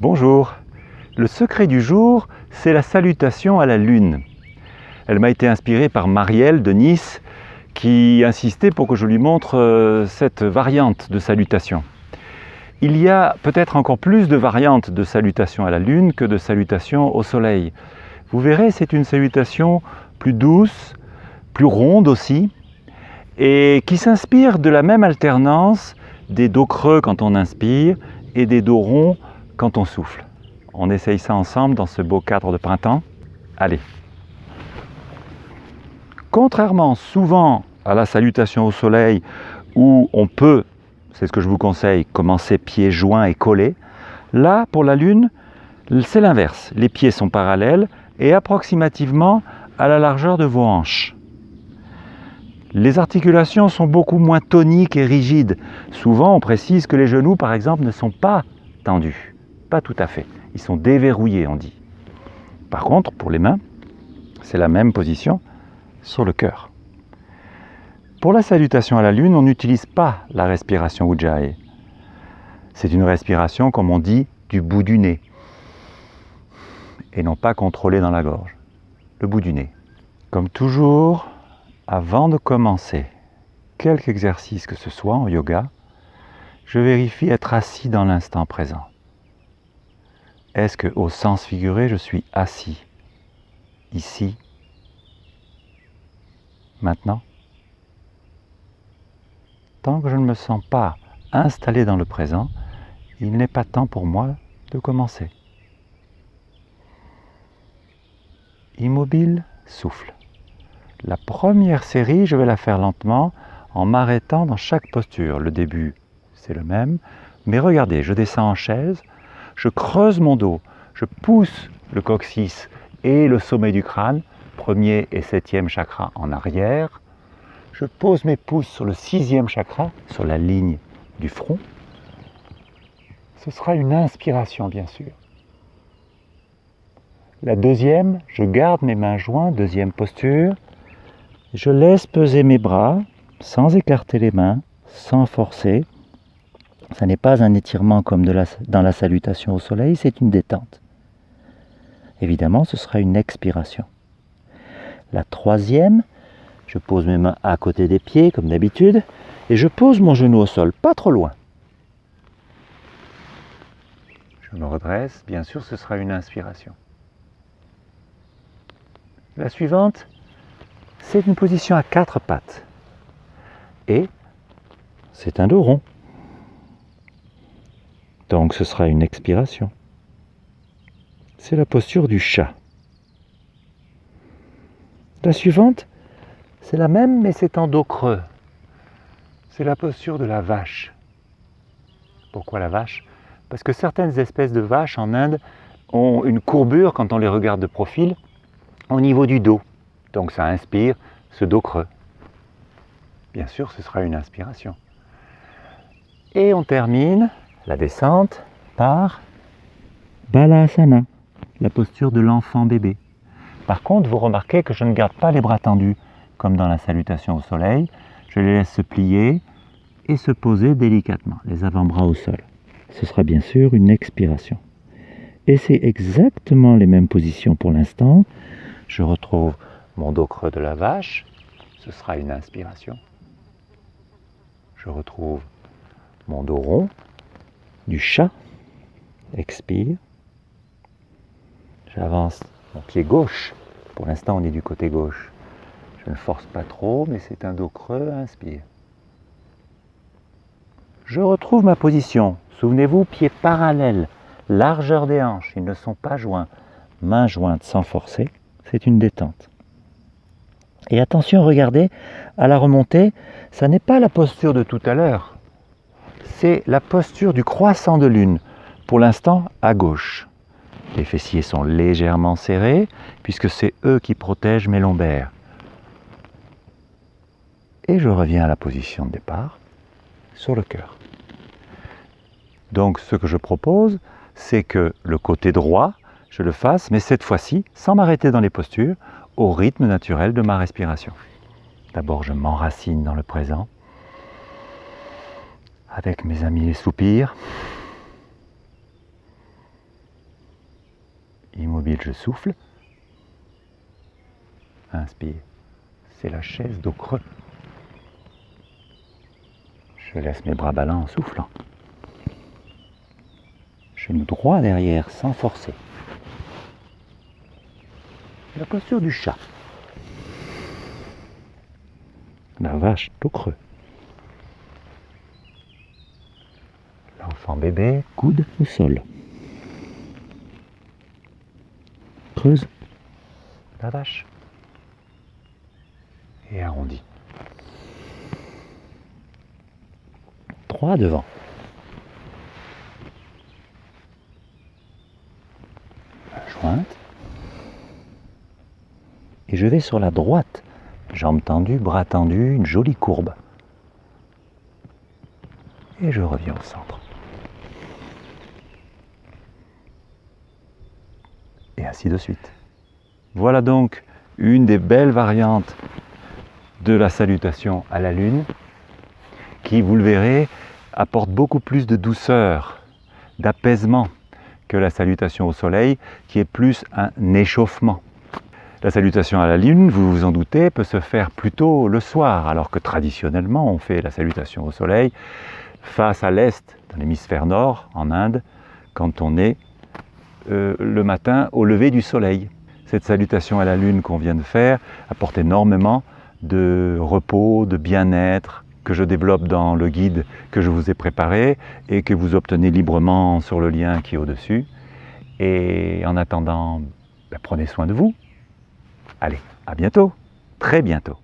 Bonjour. Le secret du jour, c'est la salutation à la lune. Elle m'a été inspirée par Marielle de Nice qui insistait pour que je lui montre euh, cette variante de salutation. Il y a peut-être encore plus de variantes de salutation à la lune que de salutation au soleil. Vous verrez, c'est une salutation plus douce, plus ronde aussi, et qui s'inspire de la même alternance des dos creux quand on inspire et des dos ronds quand on souffle. On essaye ça ensemble dans ce beau cadre de printemps. Allez. Contrairement souvent à la salutation au soleil où on peut, c'est ce que je vous conseille, commencer pieds joints et collés, là pour la lune, c'est l'inverse. Les pieds sont parallèles et approximativement à la largeur de vos hanches. Les articulations sont beaucoup moins toniques et rigides. Souvent, on précise que les genoux, par exemple, ne sont pas tendus. Pas tout à fait. Ils sont déverrouillés, on dit. Par contre, pour les mains, c'est la même position sur le cœur. Pour la salutation à la lune, on n'utilise pas la respiration Ujjayi. C'est une respiration, comme on dit, du bout du nez. Et non pas contrôlée dans la gorge. Le bout du nez. Comme toujours, avant de commencer quelque exercice que ce soit en yoga, je vérifie être assis dans l'instant présent. Est-ce que au sens figuré, je suis assis ici, maintenant? Tant que je ne me sens pas installé dans le présent, il n'est pas temps pour moi de commencer. Immobile, souffle. La première série, je vais la faire lentement en m'arrêtant dans chaque posture. Le début, c'est le même. Mais regardez, je descends en chaise, je creuse mon dos, je pousse le coccyx et le sommet du crâne, premier et septième chakra en arrière. Je pose mes pouces sur le sixième chakra, sur la ligne du front. Ce sera une inspiration, bien sûr. La deuxième, je garde mes mains jointes, deuxième posture. Je laisse peser mes bras sans écarter les mains, sans forcer. Ce n'est pas un étirement comme dans la salutation au soleil, c'est une détente. Évidemment, ce sera une expiration. La troisième, je pose mes mains à côté des pieds, comme d'habitude, et je pose mon genou au sol, pas trop loin. Je me redresse, bien sûr, ce sera une inspiration. La suivante, c'est une position à quatre pattes. Et c'est un dos rond. Donc ce sera une expiration. C'est la posture du chat. La suivante, c'est la même mais c'est en dos creux. C'est la posture de la vache. Pourquoi la vache? Parce que certaines espèces de vaches en Inde ont une courbure quand on les regarde de profil au niveau du dos. Donc ça inspire ce dos creux. Bien sûr, ce sera une inspiration. Et on termine la descente par Balasana, la posture de l'enfant bébé. Par contre, vous remarquez que je ne garde pas les bras tendus, comme dans la salutation au soleil. Je les laisse se plier et se poser délicatement, les avant-bras au sol. Ce sera bien sûr une expiration. Et c'est exactement les mêmes positions pour l'instant. Je retrouve mon dos creux de la vache, ce sera une inspiration. Je retrouve mon dos rond du chat, expire. J'avance mon pied gauche, pour l'instant on est du côté gauche. Je ne force pas trop, mais c'est un dos creux, inspire. Je retrouve ma position. Souvenez-vous, pieds parallèles, largeur des hanches, ils ne sont pas joints. Mains jointes sans forcer, c'est une détente. Et attention, regardez, à la remontée, ça n'est pas la posture de tout à l'heure. C'est la posture du croissant de lune, pour l'instant à gauche. Les fessiers sont légèrement serrés, puisque c'est eux qui protègent mes lombaires. Et je reviens à la position de départ, sur le cœur. Donc ce que je propose, c'est que le côté droit, je le fasse, mais cette fois-ci, sans m'arrêter dans les postures, au rythme naturel de ma respiration. D'abord, je m'enracine dans le présent, avec mes amis les soupirs. immobile, je souffle. Inspire. C'est la chaise dos creux. Je laisse mes bras ballants en soufflant. Genou droit derrière sans forcer. La posture du chat. La vache dos creux. L'enfant bébé, coude au sol. Creuse. La vache. Et arrondit. Trois devant. jointe. Et je vais sur la droite. Jambes tendues, bras tendus, une jolie courbe. Et je reviens au centre. Et ainsi de suite. Voilà donc une des belles variantes de la salutation à la lune qui, vous le verrez, apporte beaucoup plus de douceur, d'apaisement que la salutation au soleil, qui est plus un échauffement. La salutation à la lune, vous vous en doutez, peut se faire plutôt le soir, alors que traditionnellement on fait la salutation au soleil face à l'est, dans l'hémisphère nord, en Inde, quand on est euh, le matin au lever du soleil. Cette salutation à la lune qu'on vient de faire apporte énormément de repos, de bien-être, que je développe dans le guide que je vous ai préparé et que vous obtenez librement sur le lien qui est au-dessus. Et en attendant, ben, prenez soin de vous. Allez, à bientôt, très bientôt.